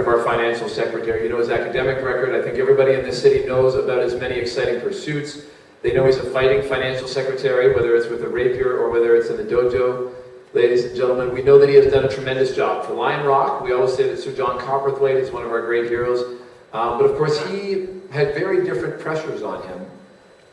of our financial secretary. You know his academic record. I think everybody in this city knows about his many exciting pursuits. They know he's a fighting financial secretary, whether it's with a rapier or whether it's in the dojo. Ladies and gentlemen, we know that he has done a tremendous job. For Lion Rock, we always say that Sir John Cowperthwaite is one of our great heroes. Um, but of course, he had very different pressures on him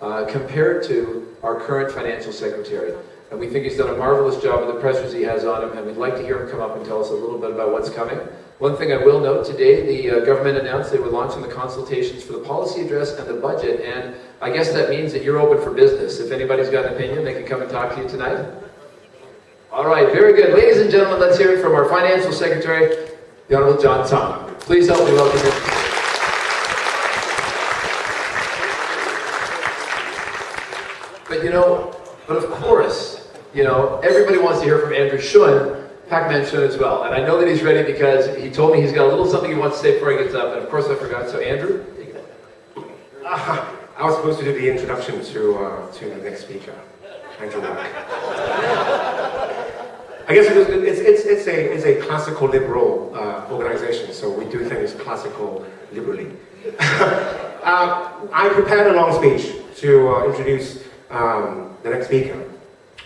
uh, compared to our current financial secretary. And we think he's done a marvelous job with the pressures he has on him, and we'd like to hear him come up and tell us a little bit about what's coming. One thing I will note, today the uh, government announced they were launching the consultations for the policy address and the budget, and I guess that means that you're open for business. If anybody's got an opinion, they can come and talk to you tonight. All right, very good. Ladies and gentlemen, let's hear it from our financial secretary, the Honorable John Tsang. Please help me welcome him. But you know, but of course, you know, everybody wants to hear from Andrew Shun, Pac-Man Shun as well. And I know that he's ready because he told me he's got a little something he wants to say before he gets up. And of course I forgot, so Andrew, take it uh, I was supposed to do the introduction to, uh, to the next speaker, Andrew Luck. I guess it's, it's, it's, a, it's a classical liberal uh, organization, so we do things classical liberally. uh, I prepared a long speech to uh, introduce um, the next speaker,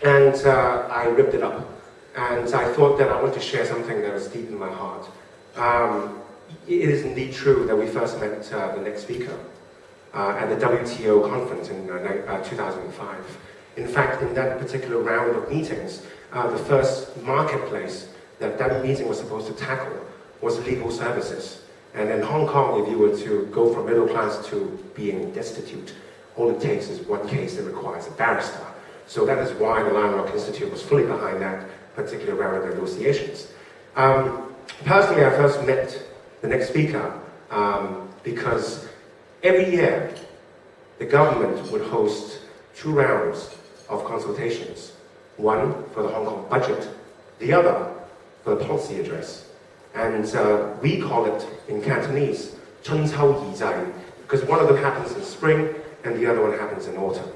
and uh, I ripped it up. And I thought that I want to share something that was deep in my heart. Um, it is indeed true that we first met uh, the next speaker uh, at the WTO conference in uh, 2005. In fact, in that particular round of meetings, uh, the first marketplace that that meeting was supposed to tackle was legal services. And in Hong Kong, if you were to go from middle class to being destitute, all it takes is one case that requires a barrister. So that is why the Rock Institute was fully behind that particular round of negotiations. Um, personally, I first met the next speaker um, because every year the government would host two rounds of consultations, one for the Hong Kong budget, the other for the policy address. And uh, we call it in Cantonese, Chun Cao Yi Zai, because one of them happens in spring and the other one happens in autumn.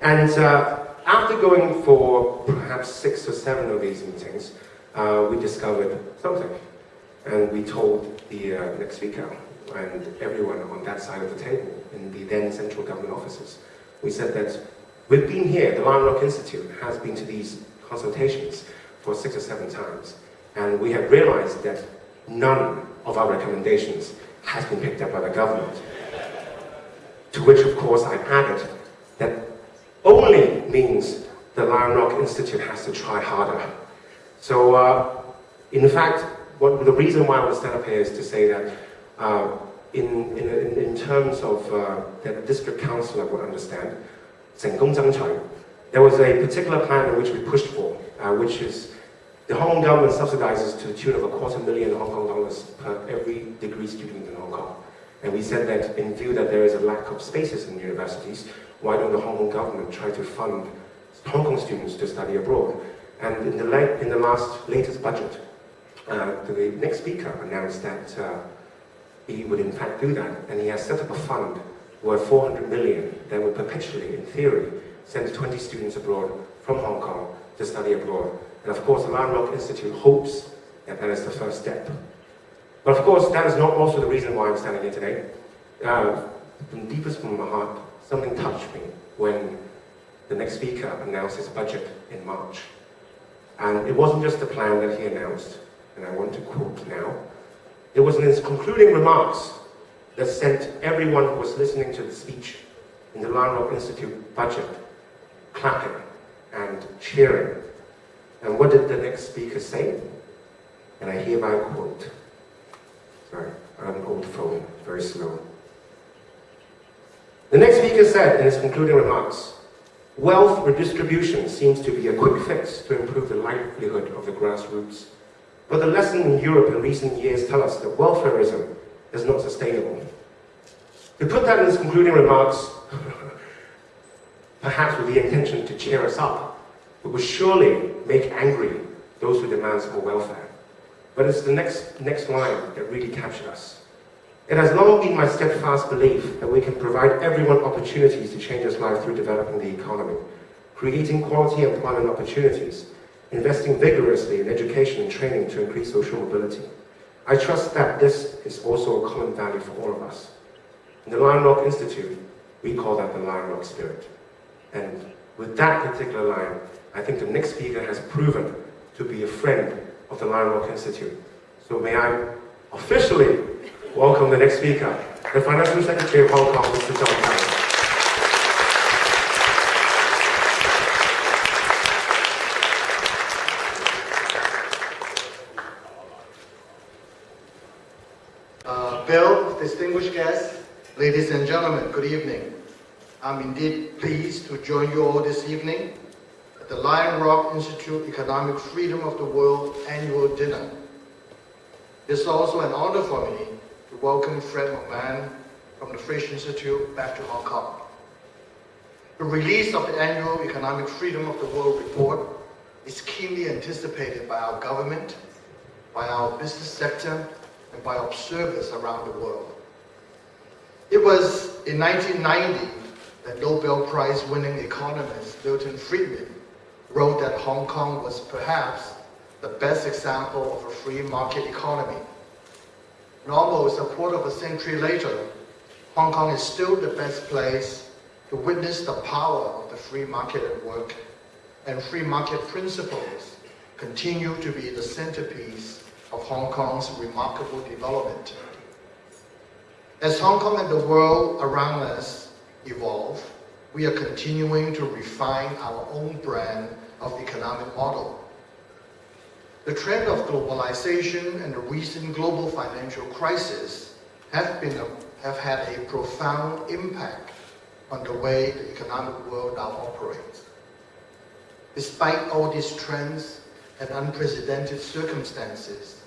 And uh, after going for perhaps six or seven of these meetings, uh, we discovered something. And we told the uh, next speaker and everyone on that side of the table in the then central government offices. We said that we've been here, the Lion Rock Institute has been to these consultations for six or seven times. And we have realized that none of our recommendations has been picked up by the government. To which, of course, I added that only means the Lion Rock Institute has to try harder. So, uh, in fact, what, the reason why I want to stand up here is to say that uh, in, in, in, terms of uh, that district councillor would understand, 成功争取, there was a particular plan in which we pushed for, uh, which is the Hong Kong government subsidizes to the tune of a quarter million Hong Kong dollars per every degree student in Hong Kong. And we said that in view that there is a lack of spaces in universities, why don't the Hong Kong government try to fund Hong Kong students to study abroad? And in the, late, in the last latest budget, uh, the next speaker announced that uh, he would in fact do that, and he has set up a fund worth 400 million that would perpetually, in theory, send 20 students abroad from Hong Kong to study abroad. And of course, the Lion Rock Institute hopes that that is the first step. But of course, that is not also the reason why I'm standing here today. Uh, from deepest from my heart, something touched me when the next speaker announced his budget in March. And it wasn't just the plan that he announced, and I want to quote now. It was in his concluding remarks that sent everyone who was listening to the speech in the Lion Institute budget clapping and cheering. And what did the next speaker say? And I hereby quote, sorry, on an old phone, very slow. The next speaker said in his concluding remarks, wealth redistribution seems to be a quick fix to improve the livelihood of the grassroots. But the lesson in Europe in recent years tell us that welfareism is not sustainable. To put that in his concluding remarks, perhaps with the intention to cheer us up, it will surely make angry those who demand more welfare. But it's the next, next line that really captured us. It has long been my steadfast belief that we can provide everyone opportunities to change his life through developing the economy, creating quality employment opportunities, investing vigorously in education and training to increase social mobility, I trust that this is also a common value for all of us. In the Lion Rock Institute, we call that the Lion Rock spirit. And with that particular line, I think the next speaker has proven to be a friend of the Lion Rock Institute. So may I officially welcome the next speaker, the Financial Secretary of Hong Kong, Mr. John. Uh, Bill, distinguished guests, ladies and gentlemen, good evening. I'm indeed pleased to join you all this evening at the Lion Rock Institute Economic Freedom of the World annual dinner. It's also an honor for me to welcome Fred McMahon from the Fraser Institute back to Hong Kong. The release of the annual Economic Freedom of the World report is keenly anticipated by our government, by our business sector, and by observers around the world. It was in 1990 that Nobel Prize winning economist Milton Friedman wrote that Hong Kong was perhaps the best example of a free market economy. And almost a quarter of a century later, Hong Kong is still the best place to witness the power of the free market at work, and free market principles continue to be the centerpiece of Hong Kong's remarkable development. As Hong Kong and the world around us evolve, we are continuing to refine our own brand of economic model. The trend of globalization and the recent global financial crisis have, been a, have had a profound impact on the way the economic world now operates. Despite all these trends and unprecedented circumstances,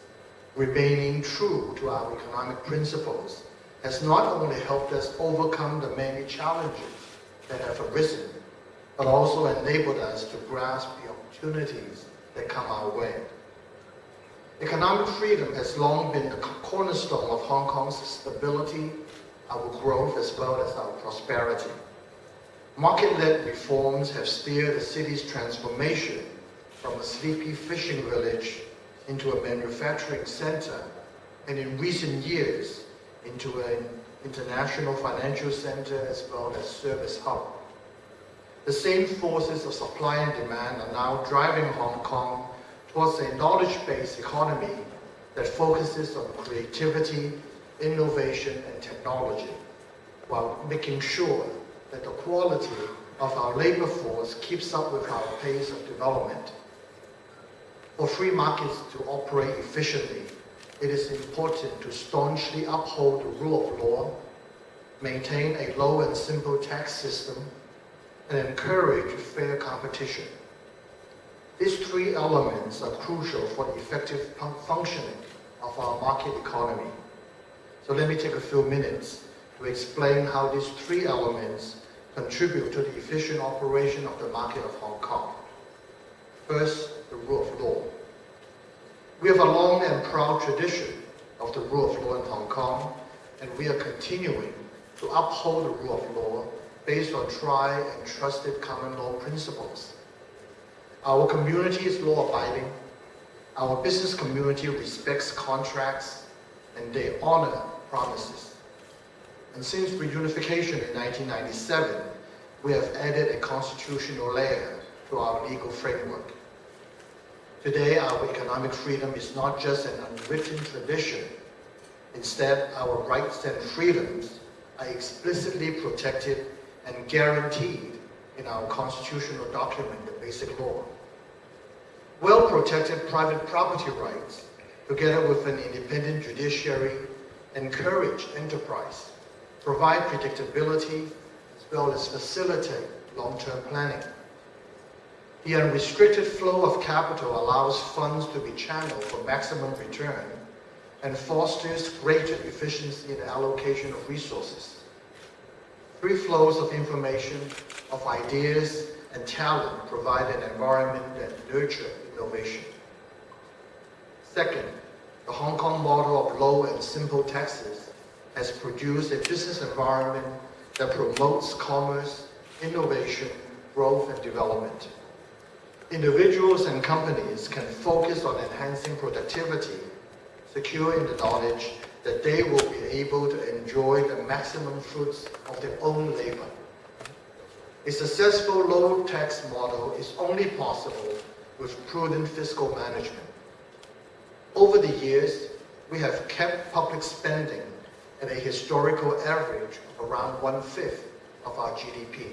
remaining true to our economic principles has not only helped us overcome the many challenges that have arisen, but also enabled us to grasp the opportunities that come our way. Economic freedom has long been the cornerstone of Hong Kong's stability, our growth, as well as our prosperity. Market-led reforms have steered the city's transformation from a sleepy fishing village into a manufacturing center, and in recent years, into an international financial center as well as service hub. The same forces of supply and demand are now driving Hong Kong towards a knowledge-based economy that focuses on creativity, innovation, and technology, while making sure that the quality of our labor force keeps up with our pace of development. For free markets to operate efficiently, it is important to staunchly uphold the rule of law, maintain a low and simple tax system, and encourage fair competition. These three elements are crucial for the effective functioning of our market economy. So let me take a few minutes to explain how these three elements contribute to the efficient operation of the market of Hong Kong. First, the rule of law. We have a long and proud tradition of the rule of law in Hong Kong, and we are continuing to uphold the rule of law based on tried and trusted common law principles. Our community is law-abiding, our business community respects contracts, and they honor promises. And since reunification in 1997, we have added a constitutional layer to our legal framework. Today, our economic freedom is not just an unwritten tradition. Instead, our rights and freedoms are explicitly protected and guaranteed in our constitutional document, the Basic Law. Well-protected private property rights, together with an independent judiciary, encourage enterprise, provide predictability, as well as facilitate long-term planning. The unrestricted flow of capital allows funds to be channeled for maximum return and fosters greater efficiency in the allocation of resources. Free flows of information, of ideas, and talent provide an environment that nurture innovation. Second, the Hong Kong model of low and simple taxes has produced a business environment that promotes commerce, innovation, growth, and development. Individuals and companies can focus on enhancing productivity, securing the knowledge that they will be able to enjoy the maximum fruits of their own labor. A successful low-tax model is only possible with prudent fiscal management. Over the years, we have kept public spending at a historical average of around one-fifth of our GDP.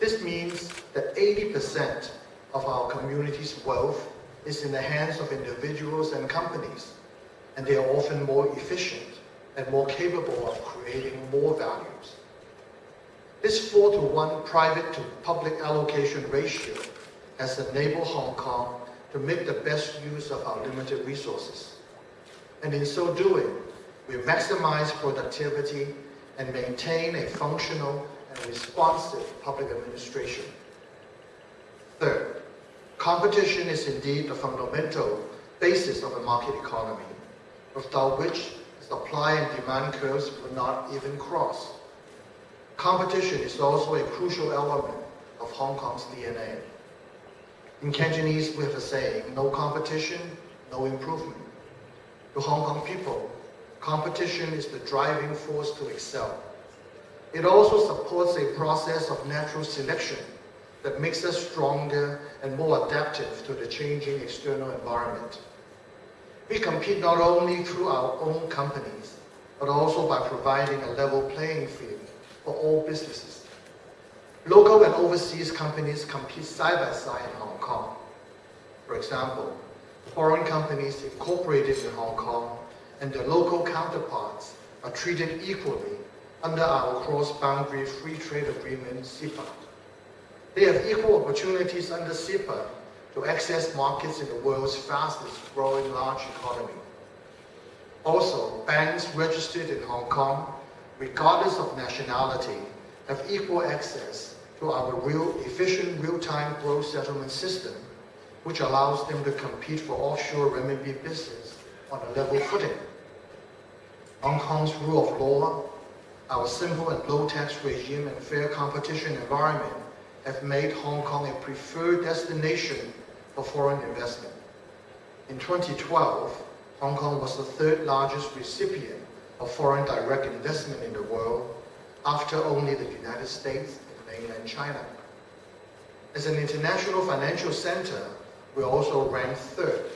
This means that 80% of our community's wealth is in the hands of individuals and companies, and they are often more efficient and more capable of creating more values. This 4 to 1 private to public allocation ratio has enabled Hong Kong to make the best use of our limited resources. And in so doing, we maximize productivity and maintain a functional and responsive public administration. Third, competition is indeed the fundamental basis of a market economy, without which supply and demand curves would not even cross. Competition is also a crucial element of Hong Kong's DNA. In Cantonese, we have a saying, no competition, no improvement. To Hong Kong people, competition is the driving force to excel. It also supports a process of natural selection that makes us stronger and more adaptive to the changing external environment. We compete not only through our own companies, but also by providing a level playing field for all businesses. Local and overseas companies compete side by side in Hong Kong. For example, foreign companies incorporated in Hong Kong and their local counterparts are treated equally under our cross-boundary free trade agreement, CEPA. They have equal opportunities under CEPA to access markets in the world's fastest growing large economy. Also, banks registered in Hong Kong, regardless of nationality, have equal access to our real efficient real-time gross settlement system, which allows them to compete for offshore renminbi business on a level footing. Hong Kong's rule of law, our simple and low tax regime and fair competition environment have made Hong Kong a preferred destination for foreign investment. In 2012, Hong Kong was the third largest recipient of foreign direct investment in the world after only the United States and mainland China. As an international financial center, we also ranked third,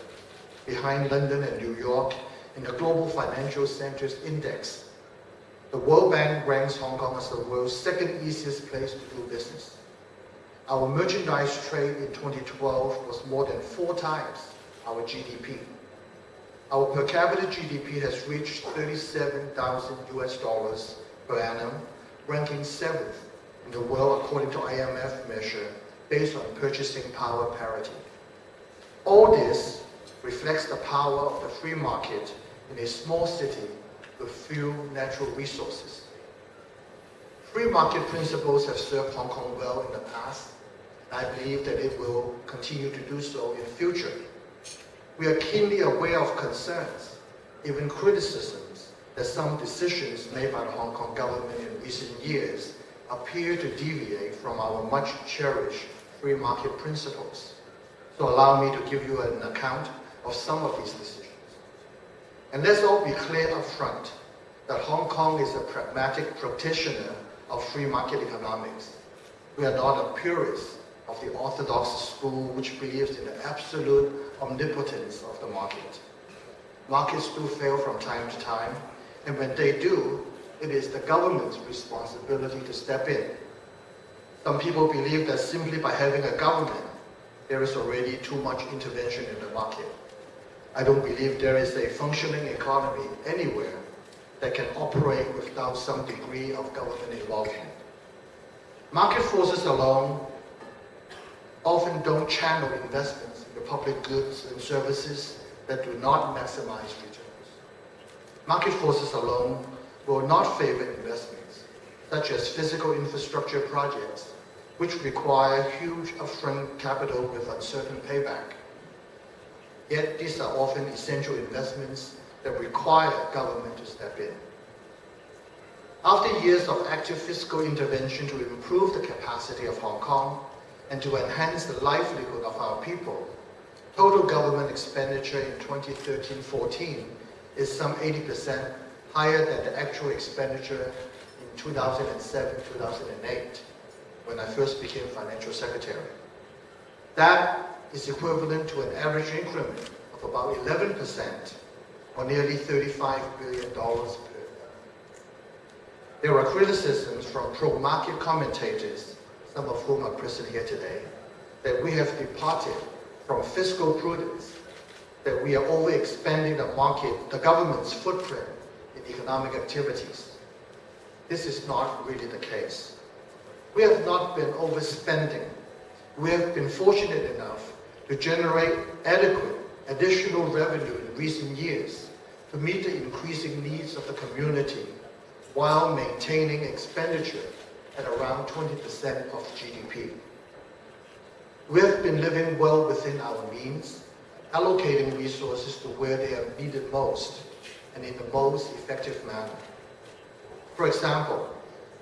behind London and New York, in the Global Financial Centers Index. The World Bank ranks Hong Kong as the world's second easiest place to do business. Our merchandise trade in 2012 was more than four times our GDP. Our per capita GDP has reached 37,000 US dollars per annum, ranking seventh in the world according to IMF measure based on purchasing power parity. All this reflects the power of the free market in a small city with few natural resources. Free market principles have served Hong Kong well in the past, I believe that it will continue to do so in future. We are keenly aware of concerns, even criticisms, that some decisions made by the Hong Kong government in recent years appear to deviate from our much cherished free market principles. So allow me to give you an account of some of these decisions. And let's all be clear up front that Hong Kong is a pragmatic practitioner of free market economics. We are not a purist of the orthodox school which believes in the absolute omnipotence of the market. Markets do fail from time to time, and when they do, it is the government's responsibility to step in. Some people believe that simply by having a government, there is already too much intervention in the market. I don't believe there is a functioning economy anywhere that can operate without some degree of government involvement. Market forces alone often don't channel investments into public goods and services that do not maximize returns. Market forces alone will not favor investments, such as physical infrastructure projects, which require huge upfront capital with uncertain payback. Yet these are often essential investments that require government to step in. After years of active fiscal intervention to improve the capacity of Hong Kong, and to enhance the livelihood of our people, total government expenditure in 2013-14 is some 80% higher than the actual expenditure in 2007-2008, when I first became financial secretary. That is equivalent to an average increment of about 11%, or nearly $35 billion per year. There are criticisms from pro-market commentators, some of whom are present here today, that we have departed from fiscal prudence, that we are overexpanding the market, the government's footprint in economic activities. This is not really the case. We have not been overspending. We have been fortunate enough to generate adequate additional revenue in recent years to meet the increasing needs of the community while maintaining expenditure at around 20% of GDP. We have been living well within our means, allocating resources to where they are needed most and in the most effective manner. For example,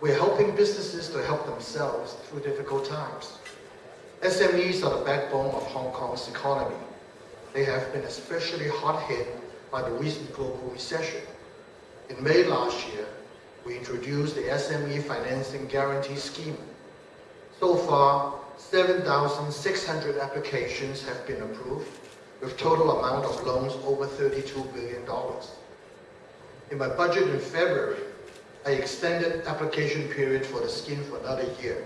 we're helping businesses to help themselves through difficult times. SMEs are the backbone of Hong Kong's economy. They have been especially hard hit by the recent global recession. In May last year, we introduced the SME Financing Guarantee Scheme. So far, 7,600 applications have been approved, with total amount of loans over $32 billion. In my budget in February, I extended application period for the scheme for another year.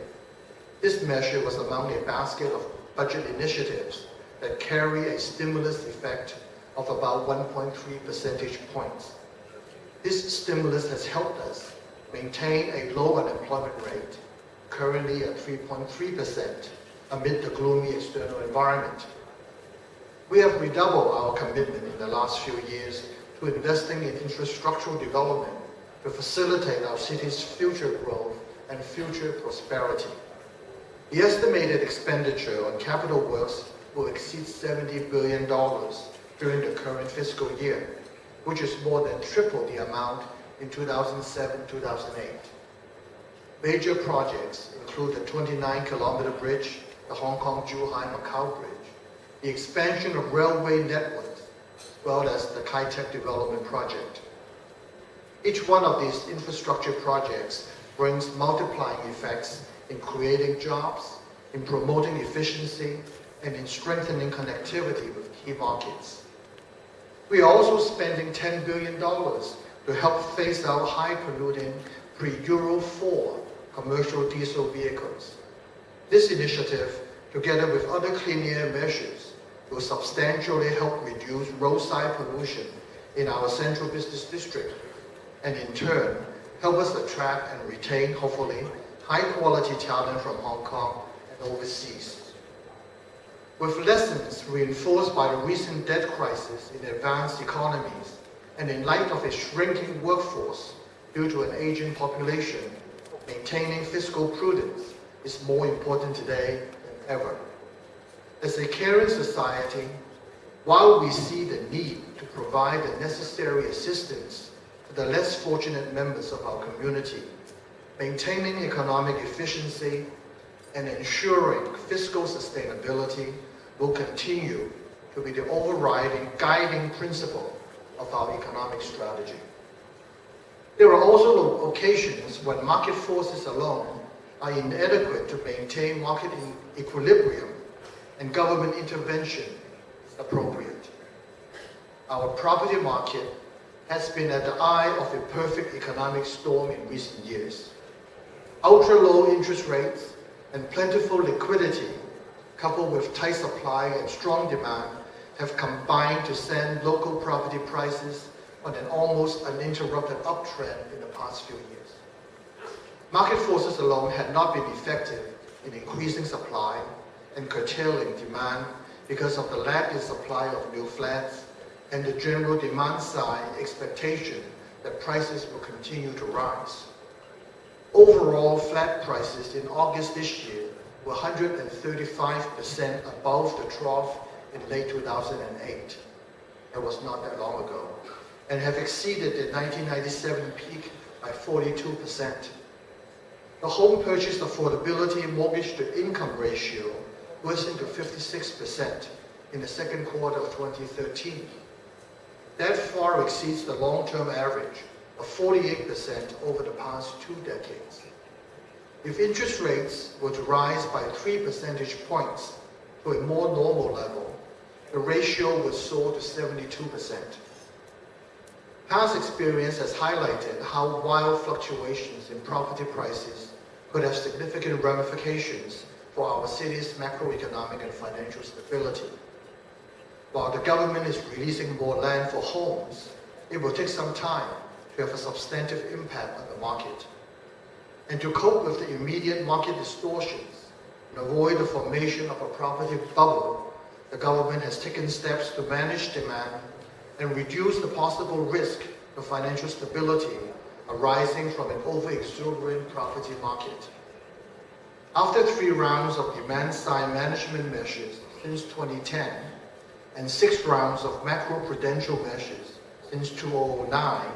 This measure was among a basket of budget initiatives that carry a stimulus effect of about 1.3 percentage points. This stimulus has helped us maintain a low unemployment rate, currently at 3.3%, amid the gloomy external environment. We have redoubled our commitment in the last few years to investing in infrastructural development to facilitate our city's future growth and future prosperity. The estimated expenditure on capital works will exceed $70 billion during the current fiscal year, which is more than triple the amount in 2007-2008. Major projects include the 29-kilometer bridge, the Hong Kong-Zhuhai-Macau Bridge, the expansion of railway networks, as well as the Kai Tak Development Project. Each one of these infrastructure projects brings multiplying effects in creating jobs, in promoting efficiency, and in strengthening connectivity with key markets. We are also spending $10 billion to help phase out high-polluting pre-Euro 4 commercial diesel vehicles. This initiative, together with other clean air measures, will substantially help reduce roadside pollution in our central business district, and in turn, help us attract and retain, hopefully, high-quality talent from Hong Kong and overseas. With lessons reinforced by the recent debt crisis in advanced economies, and in light of a shrinking workforce due to an aging population, maintaining fiscal prudence is more important today than ever. As a caring society, while we see the need to provide the necessary assistance to the less fortunate members of our community, maintaining economic efficiency and ensuring fiscal sustainability will continue to be the overriding guiding principle of our economic strategy. There are also occasions when market forces alone are inadequate to maintain market equilibrium and government intervention is appropriate. Our property market has been at the eye of a perfect economic storm in recent years. Ultra-low interest rates and plentiful liquidity, coupled with tight supply and strong demand, have combined to send local property prices on an almost uninterrupted uptrend in the past few years. Market forces alone had not been effective in increasing supply and curtailing demand because of the lack in supply of new flats and the general demand side expectation that prices will continue to rise. Overall flat prices in August this year were 135% above the trough in late 2008. It was not that long ago. And have exceeded the 1997 peak by 42%. The home purchase affordability mortgage to income ratio worsened to 56%, in the second quarter of 2013. That far exceeds the long-term average of 48% over the past two decades. If interest rates were to rise by 3 percentage points to a more normal level, the ratio would soar to 72%. Past experience has highlighted how wild fluctuations in property prices could have significant ramifications for our city's macroeconomic and financial stability. While the government is releasing more land for homes, it will take some time to have a substantive impact on the market. And to cope with the immediate market distortions and avoid the formation of a property bubble, the government has taken steps to manage demand and reduce the possible risk to financial stability arising from an over-exuberant property market. After three rounds of demand-side management measures since 2010 and six rounds of macro-prudential measures since 2009,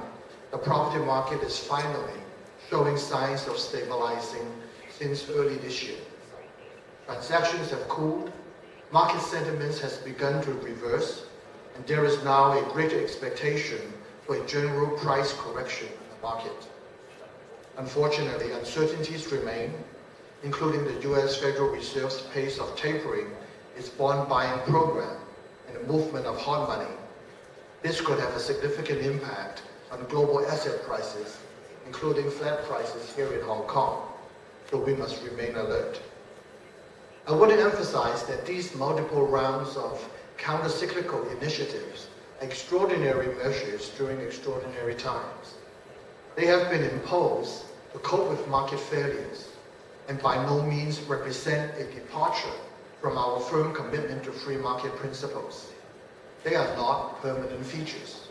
the property market is finally showing signs of stabilizing since early this year. Transactions have cooled, market sentiments has begun to reverse, and there is now a greater expectation for a general price correction in the market. Unfortunately, uncertainties remain, including the U.S. Federal Reserve's pace of tapering its bond buying program and the movement of hot money. This could have a significant impact on global asset prices, including flat prices here in Hong Kong, so we must remain alert. I want to emphasize that these multiple rounds of counter-cyclical initiatives extraordinary measures during extraordinary times. They have been imposed to cope with market failures and by no means represent a departure from our firm commitment to free market principles. They are not permanent features.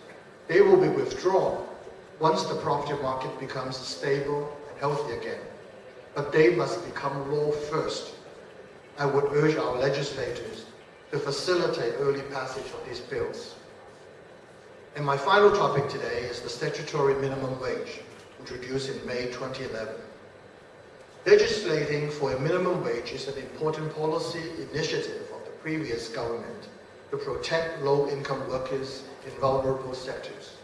They will be withdrawn once the property market becomes stable and healthy again. But they must become law first. I would urge our legislators to facilitate early passage of these bills. And my final topic today is the statutory minimum wage, introduced in May 2011. Legislating for a minimum wage is an important policy initiative of the previous government to protect low-income workers in vulnerable sectors.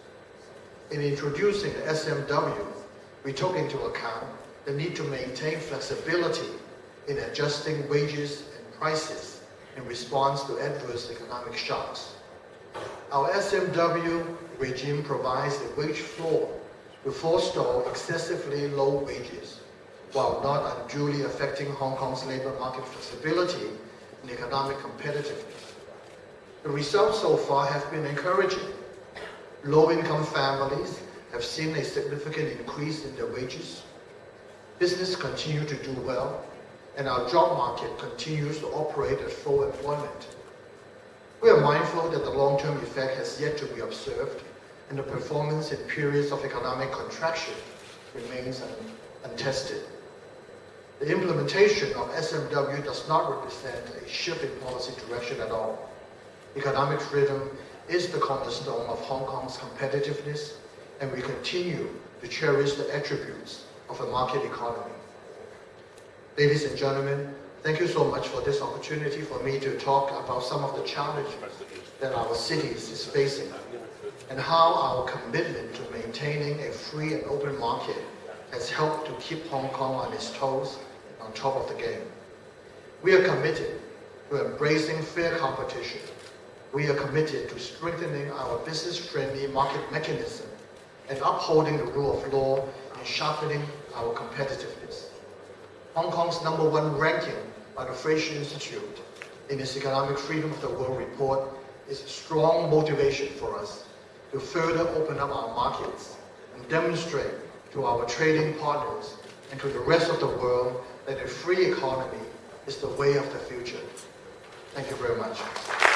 In introducing the SMW, we took into account the need to maintain flexibility in adjusting wages and prices in response to adverse economic shocks. Our SMW regime provides a wage floor to forestall excessively low wages while not unduly affecting Hong Kong's labor market flexibility and economic competitiveness. The results so far have been encouraging. Low-income families have seen a significant increase in their wages. Business continue to do well, and our job market continues to operate at full employment. We are mindful that the long-term effect has yet to be observed, and the performance in periods of economic contraction remains untested. The implementation of SMW does not represent a shift in policy direction at all. Economic freedom is the cornerstone of Hong Kong's competitiveness, and we continue to cherish the attributes of a market economy. Ladies and gentlemen, thank you so much for this opportunity for me to talk about some of the challenges that our city is facing and how our commitment to maintaining a free and open market has helped to keep Hong Kong on its toes on top of the game. We are committed to embracing fair competition. We are committed to strengthening our business-friendly market mechanism and upholding the rule of law and sharpening our competitiveness. Hong Kong's number one ranking by the Fraser Institute in its Economic Freedom of the World report is a strong motivation for us to further open up our markets and demonstrate to our trading partners and to the rest of the world that a free economy is the way of the future. Thank you very much.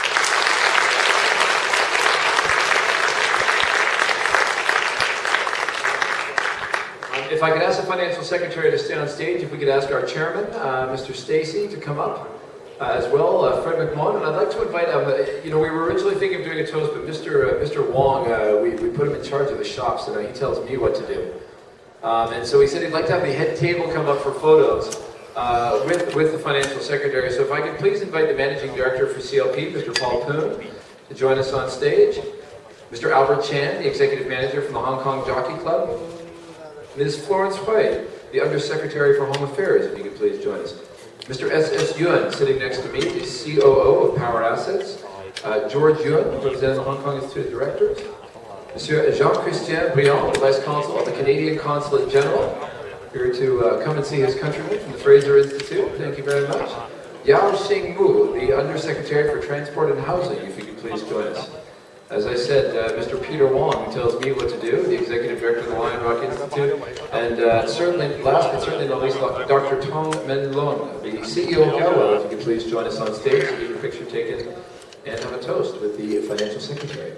If I could ask the financial secretary to stand on stage, if we could ask our chairman, uh, Mr. Stacey, to come up uh, as well, uh, Fred McMahon, and I'd like to invite, um, you know, we were originally thinking of doing a toast, but Mr. Uh, Mr. Wong, uh, we, we put him in charge of the shops, and he tells me what to do. Um, and so he said he'd like to have the head table come up for photos. with, with the financial secretary. So if I could please invite the managing director for CLP, Mr. Paul Poon, to join us on stage. Mr. Albert Chan, the executive manager from the Hong Kong Jockey Club. Ms. Florence Hui, the undersecretary for Home Affairs, if you could please join us. Mr. S.S. Yuan, sitting next to me, is COO of Power Assets. Uh, George Yuan, representing the Hong Kong Institute of Directors. Monsieur Jean-Christian Briand, Vice Consul of the Canadian Consulate General, here to uh, come and see his countrymen from the Fraser Institute. Thank you very much. Yau Shing-mu, the Undersecretary for Transport and Housing, if you could please join us. As I said, uh, Mr. Peter Wong, tells me what to do, the Executive Director of the Lion Rock Institute, and uh, certainly, last but certainly not least, Dr. Tong Men Lung, the CEO of Galwell, if you could please join us on stage to get your picture taken and have a toast with the Financial Secretary.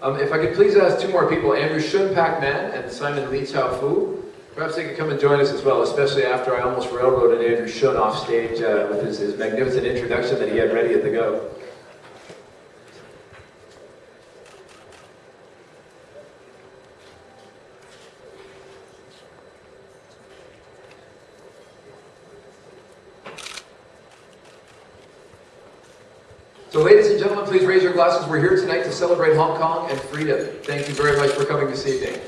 Um, if I could please ask two more people, Andrew Shun Pak Man and Simon Lee Chao Fu. Perhaps they could come and join us as well, especially after I almost railroaded Andrew Shun off stage uh, with his, his magnificent introduction that he had ready at the go. So ladies and gentlemen, please raise your glasses. We're here tonight to celebrate Hong Kong and freedom. Thank you very much for coming this evening.